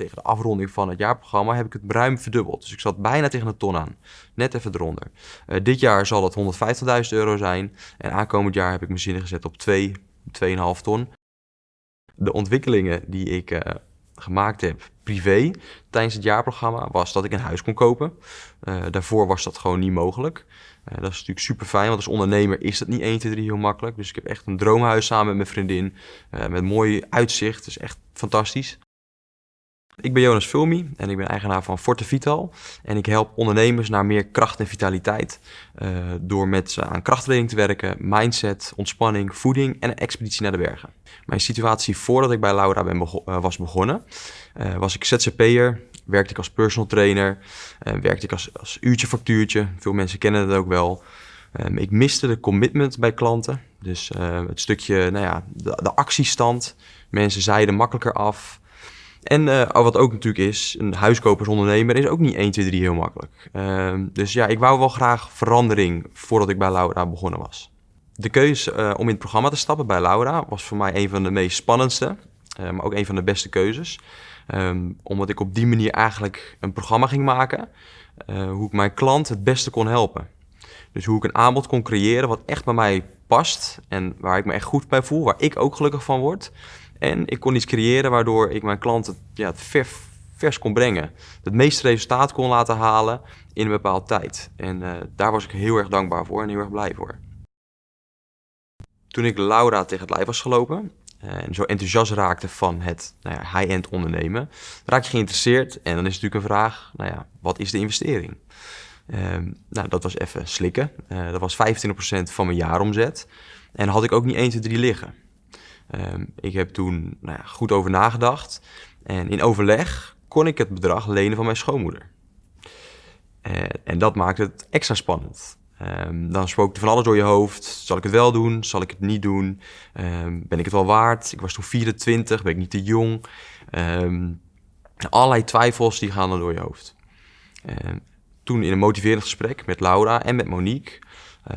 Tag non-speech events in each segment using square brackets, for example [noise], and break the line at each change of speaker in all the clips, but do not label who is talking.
tegen de afronding van het jaarprogramma, heb ik het ruim verdubbeld. Dus ik zat bijna tegen een ton aan. Net even eronder. Uh, dit jaar zal dat 150.000 euro zijn. En aankomend jaar heb ik mijn zinnen gezet op 2, 2,5 ton. De ontwikkelingen die ik uh, gemaakt heb privé tijdens het jaarprogramma was dat ik een huis kon kopen. Uh, daarvoor was dat gewoon niet mogelijk. Dat is natuurlijk super fijn, want als ondernemer is dat niet 1, 2, 3 heel makkelijk. Dus ik heb echt een droomhuis samen met mijn vriendin. Met mooi uitzicht, dus echt fantastisch. Ik ben Jonas Fulmi en ik ben eigenaar van Forte Vital. En ik help ondernemers naar meer kracht en vitaliteit uh, door met ze aan krachttraining te werken, mindset, ontspanning, voeding en een expeditie naar de bergen. Mijn situatie voordat ik bij Laura ben uh, was begonnen, uh, was ik ZZP'er, werkte ik als personal trainer, werkte ik als, als uurtje factuurtje. Veel mensen kennen dat ook wel. Um, ik miste de commitment bij klanten. Dus het stukje, nou ja, de actiestand. Mensen zeiden makkelijker af. En uh, wat ook natuurlijk is, een huiskopersondernemer is ook niet 1, 2, 3 heel makkelijk. Uh, dus ja, ik wou wel graag verandering voordat ik bij Laura begonnen was. De keuze uh, om in het programma te stappen bij Laura was voor mij een van de meest spannendste, uh, maar ook een van de beste keuzes. Um, omdat ik op die manier eigenlijk een programma ging maken, hoe ik mijn klant het beste kon helpen. Dus hoe ik een aanbod kon creëren wat echt bij mij past en waar ik me echt goed bij voel, waar ik ook gelukkig van word. En ik kon iets creëren waardoor ik mijn klanten ja, het ver, vers kon brengen. Het meeste resultaat kon laten halen in een bepaalde tijd. En uh, daar was ik heel erg dankbaar voor en heel erg blij voor. Toen ik Laura tegen het lijf was gelopen uh, en zo enthousiast raakte van het nou ja, high-end ondernemen, raak je geïnteresseerd en dan is natuurlijk een vraag, nou ja, wat is de investering? Uh, nou, dat was even slikken. Uh, dat was 25% van mijn jaaromzet. En had ik ook niet 1, 2, 3 liggen. Um, ik heb toen nou ja, goed over nagedacht. En in overleg kon ik het bedrag lenen van mijn schoonmoeder. Uh, en dat maakte het extra spannend. Um, dan spookte van alles door je hoofd. Zal ik het wel doen? Zal ik het niet doen? Um, ben ik het wel waard? Ik was toen 24, ben ik niet te jong? allerlei twijfels die gaan dan door je hoofd. toen in een motiverend gesprek met Laura en met Monique... Uh,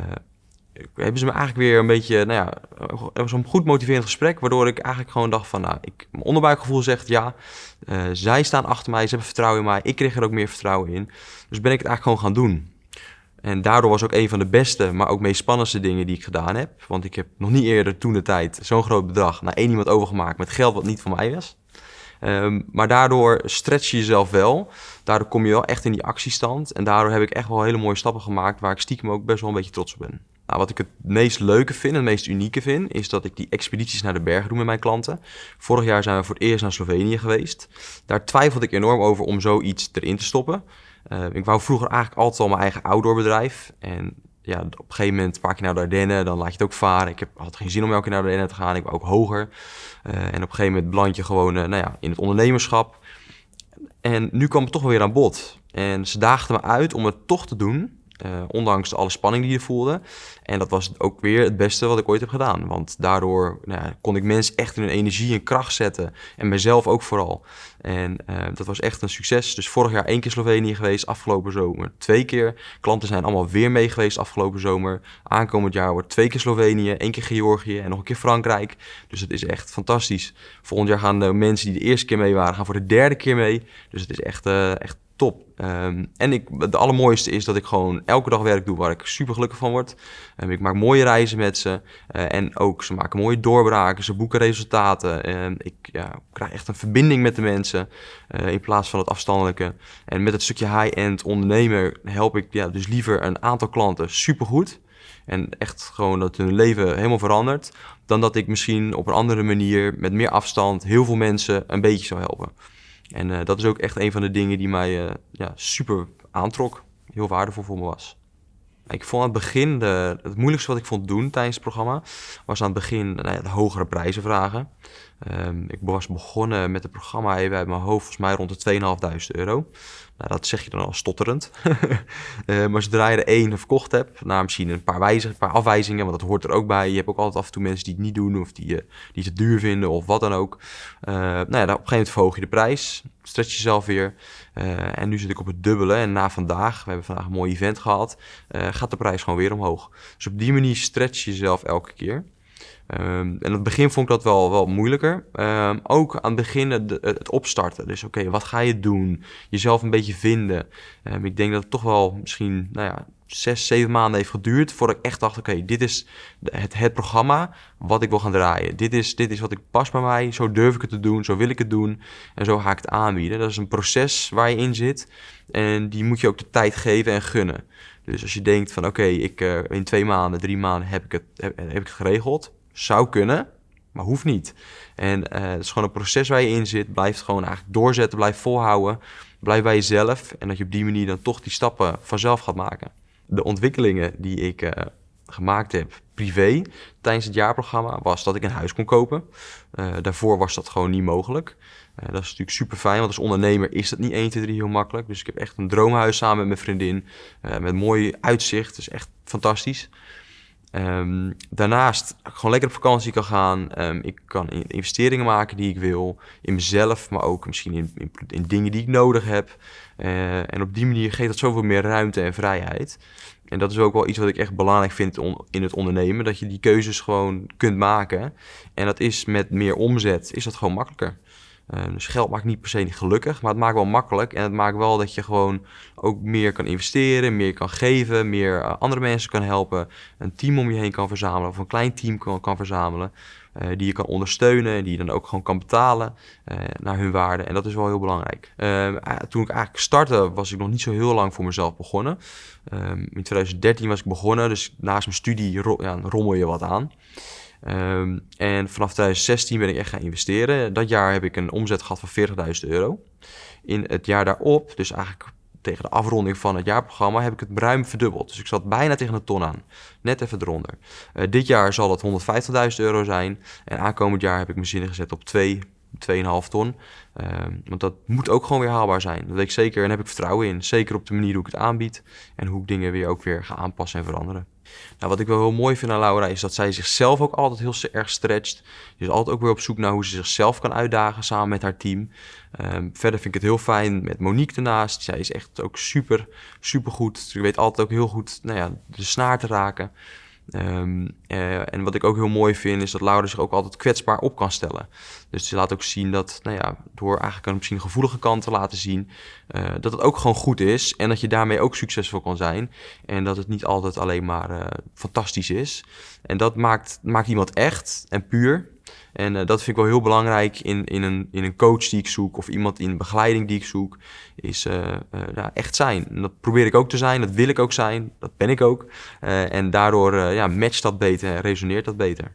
hebben ze me eigenlijk weer een beetje, nou ja, het was een goed motiverend gesprek, waardoor ik eigenlijk gewoon dacht van, nou, ik, mijn onderbuikgevoel zegt ja, uh, zij staan achter mij, ze hebben vertrouwen in mij, ik kreeg er ook meer vertrouwen in. Dus ben ik het eigenlijk gewoon gaan doen. En daardoor was ook een van de beste, maar ook meest spannendste dingen die ik gedaan heb. Want ik heb nog niet eerder toen de tijd zo'n groot bedrag naar één iemand overgemaakt met geld wat niet van mij was. Um, maar daardoor stretch je jezelf wel. Daardoor kom je wel echt in die actiestand. En daardoor heb ik echt wel hele mooie stappen gemaakt waar ik stiekem ook best wel een beetje trots op ben. Nou, wat ik het meest leuke vind, het meest unieke vind, is dat ik die expedities naar de bergen doe met mijn klanten. Vorig jaar zijn we voor het eerst naar Slovenië geweest. Daar twijfelde ik enorm over om zoiets erin te stoppen. Uh, ik wou vroeger eigenlijk altijd al mijn eigen outdoorbedrijf. En ja, op een gegeven moment pak je naar de Ardennen, dan laat je het ook varen. Ik heb, had geen zin om elke keer naar de Ardennen te gaan. Ik wou ook hoger. Uh, en op een gegeven moment beland je gewoon uh, nou ja, in het ondernemerschap. En nu kwam het toch weer aan bod. En ze daagden me uit om het toch te doen. Uh, ondanks alle spanning die je voelde. En dat was ook weer het beste wat ik ooit heb gedaan. Want daardoor nou kon ik mensen echt in hun energie en kracht zetten. En mezelf ook vooral. En uh, dat was echt een succes. Dus vorig jaar één keer Slovenië geweest, afgelopen zomer twee keer. Klanten zijn allemaal weer mee geweest afgelopen zomer. Aankomend jaar wordt twee keer Slovenië, één keer Georgië en nog een keer Frankrijk. Dus het is echt fantastisch. Volgend jaar gaan de mensen die de eerste keer mee waren, gaan voor de derde keer mee. Dus het is echt, uh, echt top. Um, en ik, het allermooiste is dat ik gewoon elke dag werk doe waar ik super gelukkig van word. Um, ik maak mooie reizen met ze. Uh, en ook ze maken mooie doorbraken, ze boeken resultaten. Um, ik ja, krijg echt een verbinding met de mensen uh, in plaats van het afstandelijke. En met het stukje high-end ondernemer help ik ja, dus liever een aantal klanten supergoed. En echt gewoon dat hun leven helemaal verandert. Dan dat ik misschien op een andere manier met meer afstand heel veel mensen een beetje zou helpen. En uh, dat is ook echt een van de dingen die mij uh, ja, super aantrok. Heel waardevol voor me was. Ik vond aan het begin, de, het moeilijkste wat ik vond doen tijdens het programma, was aan het begin nou ja, de hogere prijzen vragen. Um, ik was begonnen met het programma even uit mijn hoofd, volgens mij rond de 2.500 euro. Nou, dat zeg je dan al stotterend. uh, [laughs] maar zodra je er één verkocht hebt, nou, misschien een paar, wijzig, een paar afwijzingen, want dat hoort er ook bij. Je hebt ook altijd af en toe mensen die het niet doen of die, uh, die het duur vinden of wat dan ook. Uh, nou ja, op een gegeven moment verhoog je de prijs, stretch jezelf weer. en nu zit ik op het dubbele en na vandaag, we hebben vandaag een mooi event gehad, gaat de prijs gewoon weer omhoog. Dus op die manier stretch je jezelf elke keer. Um, en het begin vond ik dat wel, wel moeilijker. Um, ook aan het begin het, opstarten. Dus oké, wat ga je doen? Jezelf een beetje vinden. Um, ik denk dat het toch wel misschien nou ja, zes, zeven maanden heeft geduurd voordat ik echt dacht: oké, dit is het, het programma wat ik wil gaan draaien. Dit is, dit is wat ik pas bij mij. Zo durf ik het te doen, zo wil ik het doen en zo ga ik het aanbieden. Dat is een proces waar je in zit en die moet je ook de tijd geven en gunnen. Dus als je denkt van oké, ik uh, in twee maanden, drie maanden heb ik het, heb, heb ik het geregeld, zou kunnen, maar hoeft niet. En uh, het is gewoon een proces waar je in zit. Blijf gewoon eigenlijk doorzetten, blijf volhouden. Blijf bij jezelf. En dat je op die manier dan toch die stappen vanzelf gaat maken de ontwikkelingen die ik uh, gemaakt heb privé tijdens het jaarprogramma was dat ik een huis kon kopen. Uh, daarvoor was dat gewoon niet mogelijk. Dat is natuurlijk super fijn, want als ondernemer is dat niet 1, 2, 3 heel makkelijk. Dus ik heb echt een droomhuis samen met mijn vriendin. met mooi uitzicht, dus echt fantastisch. Um, daarnaast gewoon lekker op vakantie kan gaan. Um, ik kan investeringen maken die ik wil. In mezelf, maar ook misschien in, in, in dingen die ik nodig heb. Uh, en op die manier geeft dat zoveel meer ruimte en vrijheid. En dat is ook wel iets wat ik echt belangrijk vind in het ondernemen. Dat je die keuzes gewoon kunt maken. En dat is met meer omzet, is dat gewoon makkelijker. Uh, dus geld maakt niet per se niet gelukkig, maar het maakt wel makkelijk. En het maakt wel dat je gewoon ook meer kan investeren, meer kan geven, meer uh, andere mensen kan helpen. Een team om je heen kan verzamelen of een klein team kan, kan verzamelen. Uh, die je kan ondersteunen en die je dan ook gewoon kan betalen naar hun waarde. En dat is wel heel belangrijk. toen ik eigenlijk startte, was ik nog niet zo heel lang voor mezelf begonnen. in 2013 was ik begonnen, dus naast mijn studie ja, rommel je wat aan. Um, en vanaf 2016 ben ik echt gaan investeren. Dat jaar heb ik een omzet gehad van 40.000 euro. In het jaar daarop, dus eigenlijk tegen de afronding van het jaarprogramma, heb ik het ruim verdubbeld. Dus ik zat bijna tegen een ton aan. Net even eronder. Uh, dit jaar zal het 150.000 euro zijn. En aankomend jaar heb ik mijn zinnen gezet op 2, 2,5 ton. Um, want dat moet ook gewoon weer haalbaar zijn. Dat weet ik zeker en heb ik vertrouwen in. Zeker op de manier hoe ik het aanbied en hoe ik dingen weer ook weer ga aanpassen en veranderen. Nou, wat ik wel heel mooi vind aan Laura is dat zij zichzelf ook altijd heel erg stretcht. Is altijd ook weer op zoek naar hoe ze zichzelf kan uitdagen samen met haar team. Um, verder vind ik het heel fijn met Monique ernaast. Zij is echt ook super, super goed. Ze weet altijd ook heel goed nou ja, de snaar te raken. Um, uh, en wat ik ook heel mooi vind, is dat Laura zich ook altijd kwetsbaar op kan stellen. Dus ze laat ook zien dat, nou ja, door eigenlijk een misschien gevoelige kant te laten zien, uh, dat het ook gewoon goed is. En dat je daarmee ook succesvol kan zijn. En dat het niet altijd alleen maar uh, fantastisch is. En dat maakt, maakt iemand echt en puur. En uh, dat vind ik wel heel belangrijk in, in, een, in een coach die ik zoek of iemand in begeleiding die ik zoek, is uh, ja, echt zijn. Dat probeer ik ook te zijn, dat wil ik ook zijn, dat ben ik ook. en daardoor ja, matcht dat beter en resoneert dat beter.